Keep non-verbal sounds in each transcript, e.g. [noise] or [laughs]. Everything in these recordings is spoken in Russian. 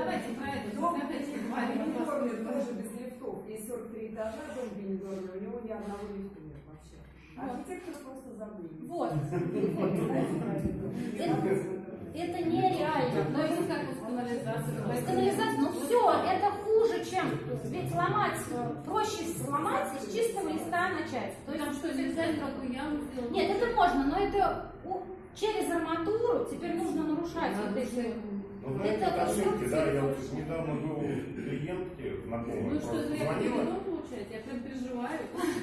давайте про это. Дом поговорим. тоже без лифтов. Есть 43 этажа, дом Венедорный, у него ни одного лифта нет вообще. Архитектор просто забыл. Вот. [laughs] Это нереально. То есть как. То есть канализация, ну все, это хуже, чем ведь ломать, проще сломать и с чистого листа начать. То есть Там что, нельзя никакую яму сделать? Нет, это можно, но это через арматуру теперь нужно нарушать вот эти. Ну, знаете, Это это ошибки, да, я вот недавно был у клиентки знакомой, Ну что, просто звонила? Я прям переживаю.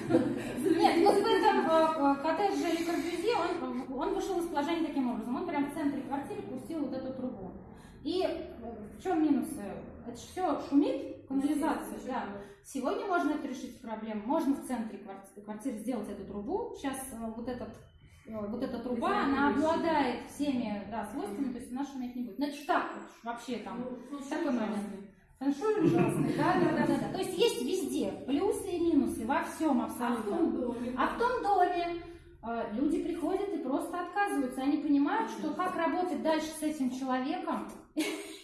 Нет, вот в этом э, э, коттедже или Корбюзе он, он вышел из положения таким образом. Он прям в центре квартиры пустил вот эту трубу. И э, в чем минусы? Это все шумит, канализация, да. Сегодня можно это решить проблему. Можно в центре кварти- квартиры сделать эту трубу. Сейчас э, вот этот вот эта труба, она обладает всеми да, свойствами, то есть она шуметь не будет. Значит, так вот, вообще там Ну, такой момент. Фэншуй [laughs] ужасный, да, да, да, да. То есть есть везде плюсы и минусы, во всем А в абсолютно. том доме? А в том доме э, люди приходят и просто отказываются. Они понимают, что как работать дальше с этим человеком. [laughs]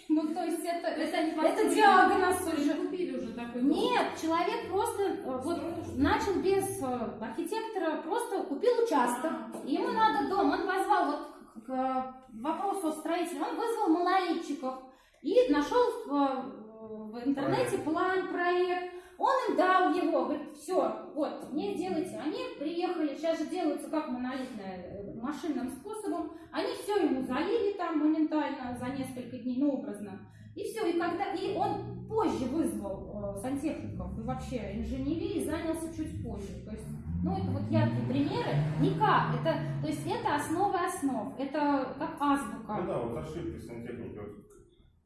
Ну, то есть это, Это это, диагноз уже. купили уже такой. Нет, человек просто э, вот начал без э, архитектора, просто купил участок. И ему надо дом. Он позвал вот к вопросу о строителе, он вызвал монолитчиков и нашел в, э, в интернете план, проект. Он им дал его, говорит, все, вот, мне сделайте. Они приехали, сейчас же делаются как монолитное, э, машинным способом. Они все ему залили там моментально за несколько дней, ну, образно. И все, и когда и он позже вызвал э, сантехников и вообще инженерии занялся чуть позже. То есть, ну это вот яркие примеры. Никак. Это, то есть это основа основ. Это как азбука. ну да, вот ошибки сантехники, вот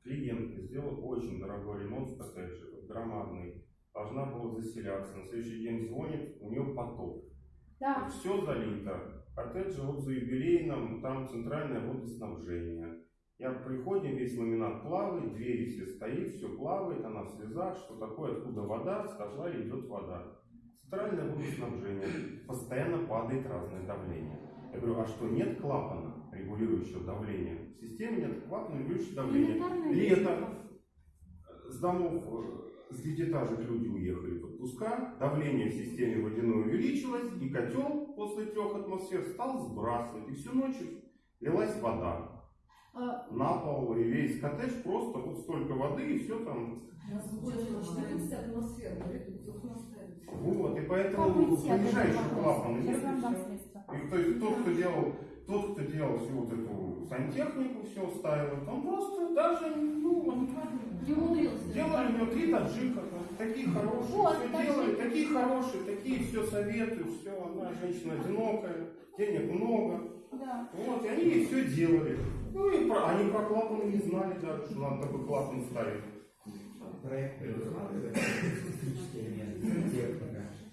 клиентка сделала очень дорогой ремонт в коттедже, громадный, должна была заселяться, на следующий день звонит, у нее потоп. Да. Все залито. Коттедж вот за юбилейным, там центральное водоснабжение. Я приходим, весь ламинат плавает, двери все стоит, все плавает, она в слезах, что такое, откуда вода, с котла идет вода. Центральное водоснабжение, постоянно падает разное давление. Я говорю, а что, нет клапана, регулирующего давление? В системе нет клапана, регулирующего давление. Лето, с домов, э, с девятиэтажек люди уехали в отпуска, давление в системе водяной увеличилось, и котел после трех атмосфер стал сбрасывать. И всю ночь лилась вода Э, на пол, и весь коттедж просто вот столько воды, и все там. Вот, и поэтому понижающий клапан. И то есть тот, кто делал, тот, кто делал всю вот эту сантехнику, все ставил, он просто даже, ну, он Не умудрился. Делали у него три таджика, такие хорошие, Вот, все таджики. делали, такие хорошие, такие все советуют, все, одна женщина одинокая, денег много. Да. Вот, и они ей все делали. Ну и про, они про клапан не знали даже, что надо такой клапан ставить. Проект предусматривает техника.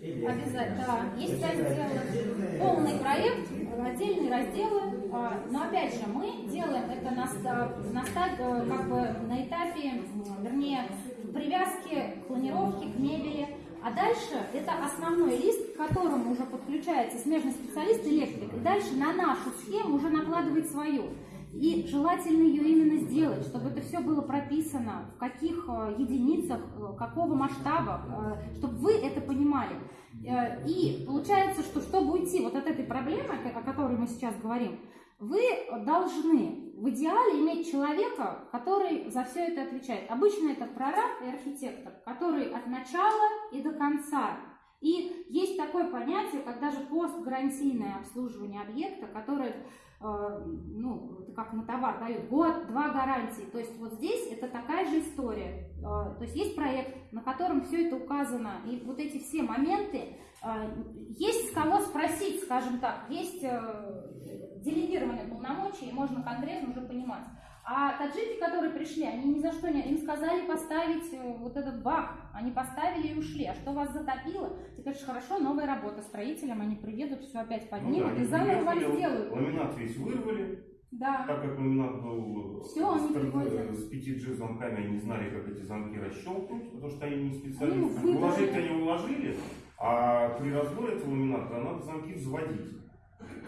Обязательно, да. Есть разделы, полный проект, отдельные разделы. а, Но опять же, мы делаем это на, на э, как бы на этапе, вернее, привязки к планировке, к мебели. А дальше это основной лист, к которому уже подключается смежный специалист электрик. И дальше на нашу схему уже накладывает свою. И желательно ее именно сделать, чтобы это все было прописано, в каких э, единицах, э, какого масштаба, э, чтобы вы это понимали. И получается, что чтобы уйти вот от этой проблемы, о которой мы сейчас говорим, вы должны в идеале иметь человека, который за все это отвечает. Обычно это прораб и архитектор, который от начала и до конца. И есть такое понятие, как даже постгарантийное обслуживание объекта, которое ну, это как на товар дают год, два гарантии. То есть вот здесь это такая же история. Э, То есть есть проект, на котором все это указано, и вот эти все моменты, э, есть с кого спросить, скажем так, есть э, делегированные полномочия, и можно конкретно уже понимать. А таджики, которые пришли, они ни за что не... Им сказали поставить э, вот этот бак. Они поставили и ушли. А что вас затопило? Ты говоришь, хорошо, новая работа строителям. Они приедут, все опять поднимут Ну да, и заново вам сделают. Ламинат весь вырвали, Да. так как ламинат был Всё, они с, приходят. с 5G замками, они не знали, как эти замки расщелкнуть, потому что они не Они специалисты. выдали. Уложить они уложили, а при разборе этого ламината надо замки взводить.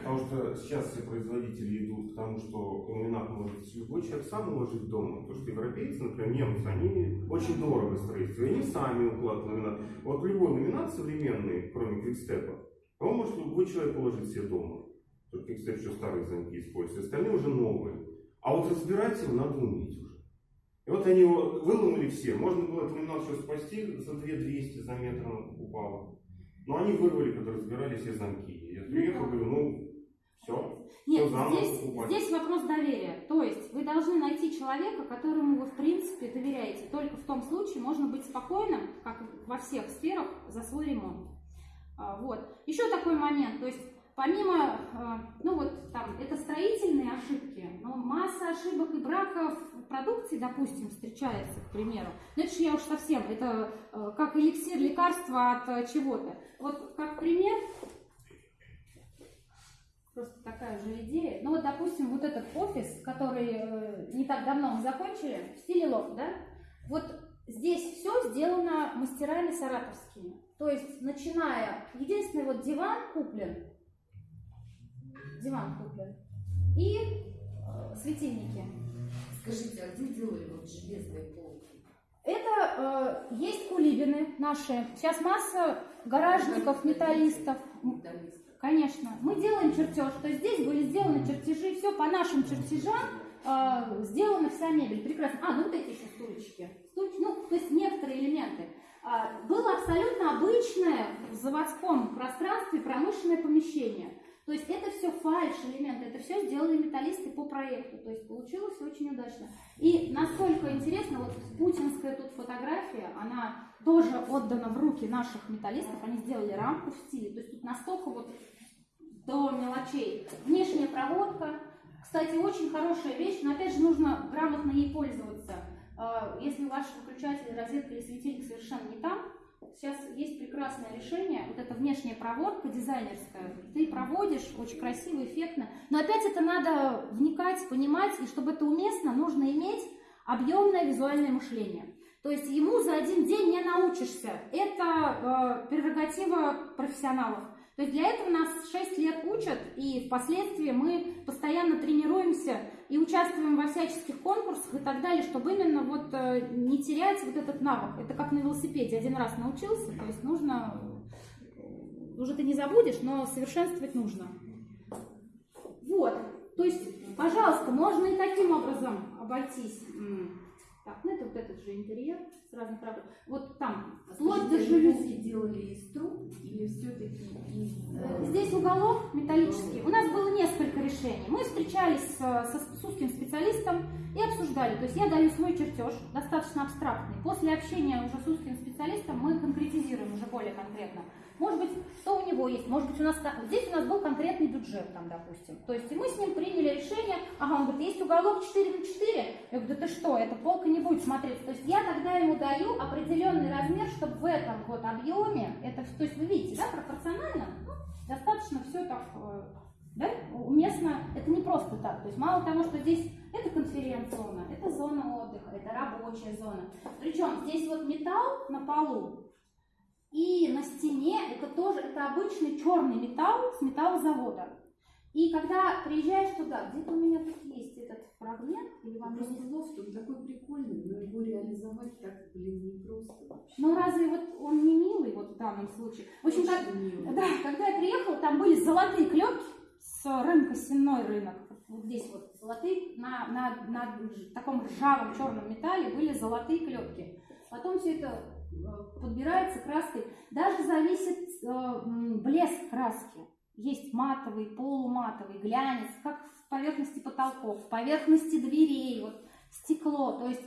Потому что сейчас все производители идут к тому, что ламинат может любой человек сам уложить дома. Потому что европейцы, например, немцы, они очень дорого строительство. И они сами укладывают ламинат. Вот любой ламинат современный, кроме квикстепа, его может любой человек уложить себе дома. Только квикстеп еще старые замки используют. Остальные уже новые. А вот разбирать его надо уметь уже. И вот они его выломали все. Можно было этот ламинат еще спасти, за 2200 за метр упало. Но они вырвали, когда разбирали все замки. Я приехал, говорю, ну, все. Нет, Всё заново здесь, здесь вопрос доверия. То есть вы должны найти человека, которому вы в принципе доверяете. Только в том случае можно быть спокойным, как во всех сферах, за свой ремонт. А, Вот. Еще такой момент. То есть помимо, а, ну вот там, это строительные ошибки, но масса ошибок и браков в продукции, допустим, встречается, к примеру. Но это же я уж совсем, это э, как эликсир лекарства от чего-то. Вот как пример, Просто такая же идея. Ну вот, допустим, вот этот офис, который э, не так давно мы закончили, в стиле лофт, да? Вот здесь все сделано мастерами саратовскими. То есть, начиная, единственный вот диван куплен, диван куплен, и э, светильники. Скажите, а где делали вот железные полки? Это э, есть кулибины наши. Сейчас масса гаражников, металлистов. Металлисты. Конечно. Мы делаем чертеж. То есть здесь были сделаны чертежи, все по нашим чертежам э, сделана вся мебель. Прекрасно. А, ну вот эти еще стульчики. Стульчики, ну, то есть некоторые элементы. А, было абсолютно обычное в заводском пространстве промышленное помещение. То есть это все фальш элементы, это все сделали металлисты по проекту. То есть получилось очень удачно. И насколько интересно, вот путинская тут фотография, она тоже отдана в руки наших металлистов. Они сделали рамку в стиле. То есть тут настолько вот до мелочей. Внешняя проводка. Кстати, очень хорошая вещь, но опять же нужно грамотно ей пользоваться. А, Если ваш выключатель, розетка или светильник совершенно не там, сейчас есть прекрасное решение. Вот эта внешняя проводка дизайнерская. Ты проводишь очень красиво, эффектно. Но опять это надо вникать, понимать, и чтобы это уместно, нужно иметь объемное визуальное мышление. То есть ему за один день не научишься. Это э, прерогатива профессионалов. То есть для этого нас 6 лет учат, и впоследствии мы постоянно тренируемся и участвуем во всяческих конкурсах и так далее, чтобы именно вот э, не терять вот этот навык. Это как на велосипеде. Один раз научился, то есть нужно... э, Уже ты не забудешь, но совершенствовать нужно. Вот. То есть, пожалуйста, можно и таким образом обойтись. Так, ну это вот этот же интерьер с разных ракурсов. Вот там, вплоть до жалюзи. делали из труб или все-таки из... Э, Здесь уголок металлический. У нас было несколько решений. Мы встречались с, со- с узким специалистом и обсуждали. То есть я даю свой чертеж, достаточно абстрактный. После общения уже с узким специалистом мы конкретизируем уже более конкретно. Может быть, что у него есть, может быть, у нас здесь у нас был конкретный бюджет, там, допустим. То есть и мы с ним приняли решение, ага, он говорит, есть уголок 4 на 4. Я говорю, да ты что, эта полка не будет смотреться. То есть я тогда ему даю определенный размер, чтобы в этом вот объеме, это, то есть вы видите, да, пропорционально, ну, достаточно все так, э, да, уместно, это не просто так. То есть мало того, что здесь это конференц-зона, это зона отдыха, это рабочая зона. Причем здесь вот металл на полу, и на стене это тоже, это обычный черный металл с металлозавода. И когда приезжаешь туда, где-то у меня тут есть этот фрагмент, или вам Просто не- лофт, он такой прикольный, но его реализовать так, блин, непросто вообще. Ну разве вот он не милый вот в данном случае? В общем, как, Очень мило. [laughs] да, когда я приехала, там были золотые клепки с рынка, сенной рынок. Вот здесь вот золотые, на, на, на таком ржавом черном металле были золотые клепки. Потом все это э, подбирается краской. Даже зависит э, блеск краски. Есть матовый, полуматовый, глянец, как в поверхности потолков, в поверхности дверей, вот стекло. То есть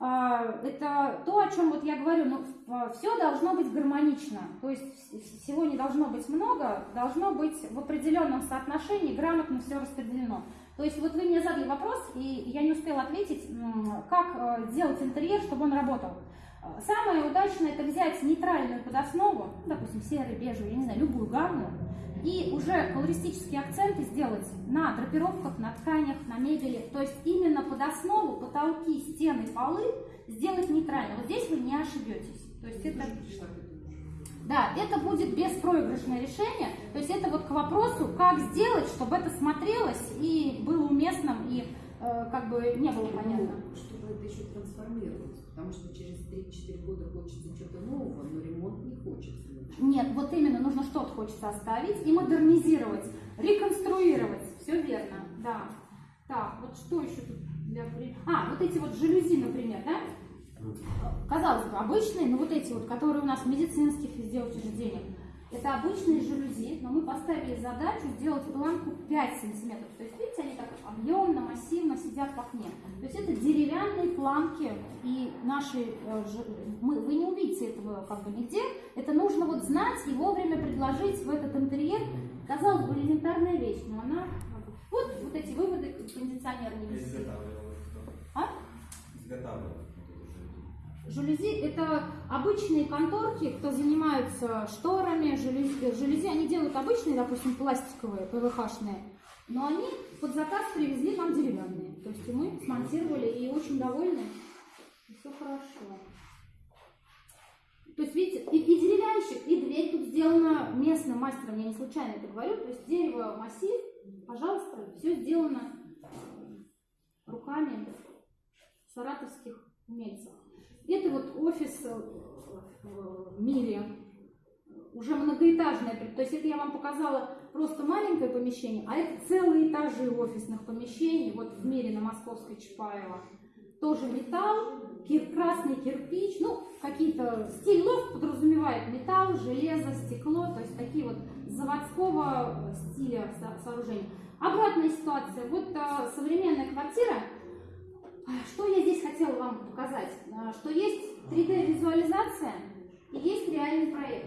это то, о чем вот я говорю, ну, все должно быть гармонично, то есть вс- всего не должно быть много, должно быть в определенном соотношении, грамотно все распределено. То есть вот вы мне задали вопрос, и я не успела ответить, как э, сделать интерьер, чтобы он работал. Самое удачное это взять нейтральную подоснову, ну, допустим, серый, бежевый, я не знаю, любую гамму, и уже колористические акценты сделать на драпировках, на тканях, на мебели. То есть именно под основу, потолки, стены, полы сделать нейтрально. Вот здесь вы не ошибетесь. То есть это... Да, это будет беспроигрышное решение. То есть это вот к вопросу, как сделать, чтобы это смотрелось и было уместным, и э, как бы не было понятно. Чтобы это еще трансформировалось. Потому что через 3-4 года хочется что-то нового, но ремонт не хочется. Нет, вот именно нужно что-то хочется оставить и модернизировать, реконструировать. Все верно, да. Так, вот что еще тут для... А, вот эти вот жалюзи, например, да? Казалось бы, обычные, но вот эти вот, которые у нас в медицинских везде учреждениях, это обычные жалюзи, но мы поставили задачу сделать планку 5 сантиметров. То есть, видите, они так объемно, массивно сидят в окне. То есть это деревянные планки, и наши, э, мы, вы не увидите этого как бы нигде. Это нужно вот знать и вовремя предложить в этот интерьер. Казалось бы, элементарная вещь, но она... Вот, вот эти выводы не. Изготавливал кто? А? Изготавливал Жалюзи – это обычные конторки, кто занимаются шторами, жалюзи, жалюзи. Они делают обычные, допустим, пластиковые, ПВХ-шные, но они под заказ привезли нам деревянные. То есть мы смонтировали и очень довольны. И все хорошо. То есть, видите, и, и деревянщик, и дверь тут сделана местным мастером, я не случайно это говорю. То есть дерево массив, пожалуйста, все сделано руками саратовских умельцев. Это вот офис э, в мире, уже многоэтажное, то есть это я вам показала просто маленькое помещение, а это целые этажи офисных помещений, вот в мире на Московской Чапаева. Тоже металл, кир- красный кирпич, ну, какие-то стиль лофт подразумевает металл, железо, стекло, то есть такие вот заводского стиля со- сооружения. Обратная ситуация. Вот э, современная квартира, что я здесь хотела вам показать? А, Что есть 3D-визуализация и есть реальный проект.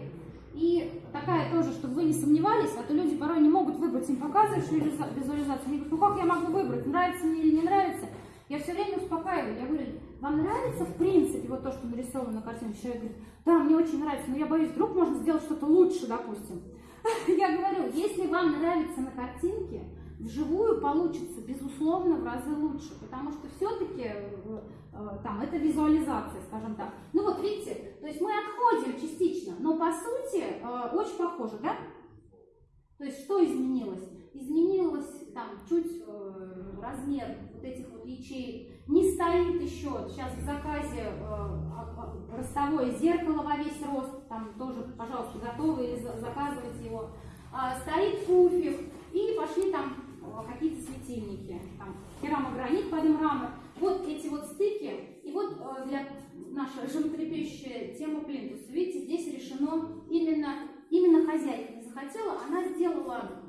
И такая тоже, чтобы вы не сомневались, а то люди порой не могут выбрать, им показываешь визуализа- визуализацию, они говорят, ну как я могу выбрать, нравится мне или не нравится. Я все время успокаиваю, я говорю, вам нравится в принципе вот то, что нарисовано на картине? Человек говорит, да, мне очень нравится, но я боюсь, вдруг можно сделать что-то лучше, допустим. [laughs] Я говорю, если вам нравится на картинке, вживую получится, безусловно, в разы лучше, потому что все-таки там это визуализация, скажем так. Ну вот видите, то есть мы отходим частично, но по сути э, очень похоже, да? То есть что изменилось? Изменилось там чуть э, размер вот этих вот ячеек. Не стоит еще сейчас в заказе э, а- а- ростовое зеркало во весь рост, там тоже, пожалуйста, готовы или за- заказывайте его. А, стоит пуфик и пошли там э, какие-то светильники, там керамогранит под мрамор. Вот эти вот стыки, и вот э, для наша животрепещущая тема плинтуса. Видите, здесь решено именно, именно хозяйка не захотела, она сделала,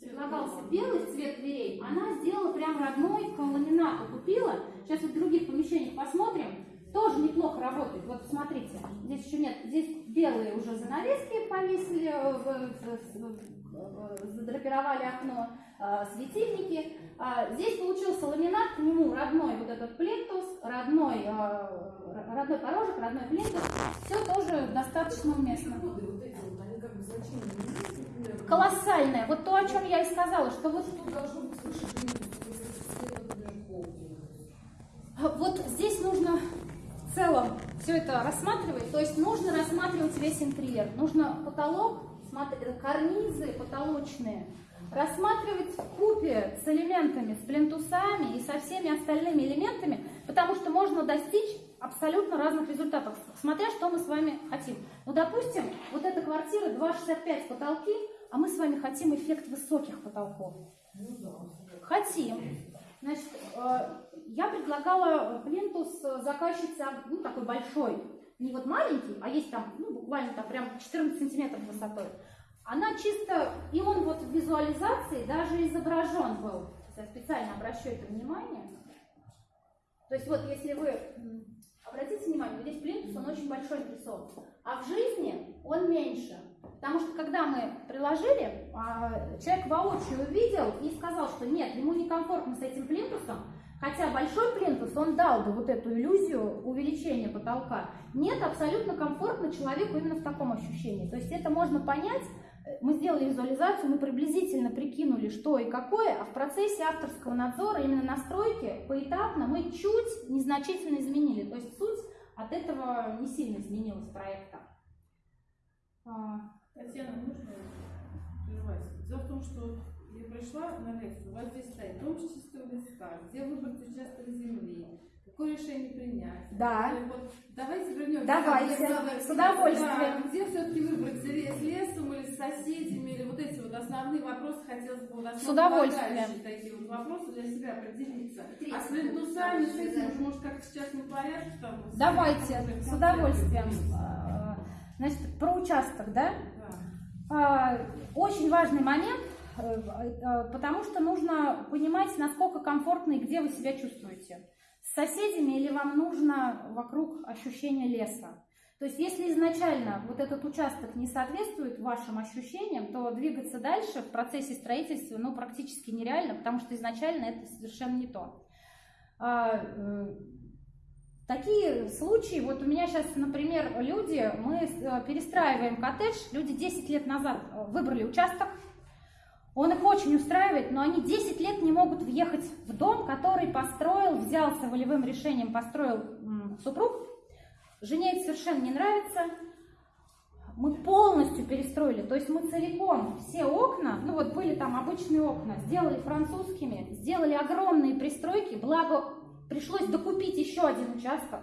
предлагался белый цвет дверей, она сделала прям родной к ламинату, купила. Сейчас вот в других помещениях посмотрим, тоже неплохо работает. Вот смотрите, здесь еще нет, здесь белые уже занавески повесили, э, в- в- в- задрапировали окно, э, светильники. А, Здесь получился ламинат, к нему родной вот этот плинтус, родной, э, родной порожек, родной плинтус. Все тоже достаточно уместно. Колоссальное. Вот то, о чем я и сказала, что вот. Вот здесь нужно в целом все это рассматривать, то есть нужно рассматривать весь интерьер, нужно потолок, смотри- карнизы потолочные, рассматривать в купе с элементами, с плинтусами и со всеми остальными элементами, потому что можно достичь абсолютно разных результатов, смотря что мы с вами хотим. Ну, допустим, вот эта квартира 2,65 потолки, а мы с вами хотим эффект высоких потолков. Хотим. Значит, э, я предлагала плинтус заказчице, ну, такой большой, не вот маленький, а есть там, ну, буквально там прям 14 сантиметров высотой. Она чисто, и он вот в визуализации даже изображен был. Я специально обращу это внимание. То есть вот если вы обратите внимание, здесь плинтус, он очень большой нарисован. А в жизни он меньше. Потому что когда мы приложили, а, человек воочию увидел и сказал, что нет, ему некомфортно с этим плинтусом, хотя большой плинтус, он дал бы вот эту иллюзию увеличения потолка. Нет, абсолютно комфортно человеку именно в таком ощущении. То есть это можно понять, мы сделали визуализацию, мы приблизительно прикинули, что и какое, а в процессе авторского надзора, именно настройки, поэтапно мы чуть незначительно изменили. То есть суть от этого не сильно изменилась проекта. А, Татьяна, можно прервать? Дело в том, что я пришла на лекцию, у вас здесь стоит дом с чистого листа, где выбрать участок земли, какое решение принять. Да. Вот, давайте вернемся. Давайте, к- с удовольствием. Да, где все-таки выбрать, с ле- с лесом или с соседями, или вот эти вот основные вопросы хотелось бы, вот С удовольствием. такие вот вопросы для себя определиться. А с пункт, плинтусами, с этим, может, как в частном порядке там? Давайте, с удовольствием. А, Значит, про участок, да? Да. А, Очень важный момент, потому что нужно понимать, насколько комфортно и где вы себя чувствуете. С соседями или вам нужно вокруг ощущение леса. То есть, если изначально вот этот участок не соответствует вашим ощущениям, то двигаться дальше в процессе строительства ну, практически нереально, потому что изначально это совершенно не то. А, э, Такие случаи, вот у меня сейчас, например, люди, мы э, перестраиваем коттедж, люди 10 лет назад э, выбрали участок, он их очень устраивает, но они 10 лет не могут въехать в дом, который построил, взялся волевым решением, построил супруг. Жене это совершенно не нравится. Мы полностью перестроили, то есть мы целиком все окна, ну вот были там обычные окна, сделали французскими, сделали огромные пристройки, благо пришлось докупить еще один участок.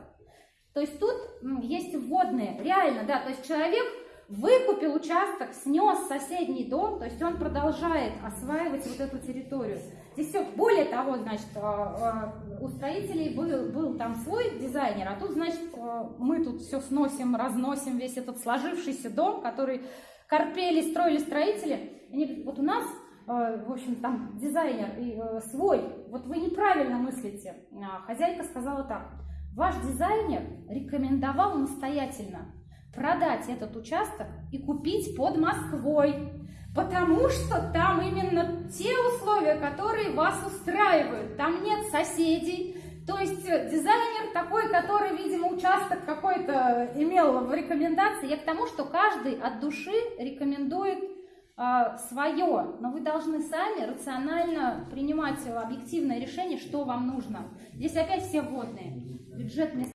То есть тут есть вводные, реально, да, то есть человек выкупил участок, снес соседний дом, то есть он продолжает осваивать вот эту территорию. Здесь все, более того, значит, а, а, у строителей был, был там свой дизайнер, а тут, значит, а, мы тут все сносим, разносим весь этот сложившийся дом, который корпели, строили строители. Они говорят, вот у нас в общем, там дизайнер э, свой, вот вы неправильно мыслите. Хозяйка сказала так, ваш дизайнер рекомендовал настоятельно продать этот участок и купить под Москвой, потому что там именно те условия, которые вас устраивают. Там нет соседей, то есть э, дизайнер такой, который, видимо, участок какой-то имел в рекомендации. Я к тому, что каждый от души рекомендует свое, но вы должны сами рационально принимать объективное решение, что вам нужно. Здесь опять все вводные. Бюджетные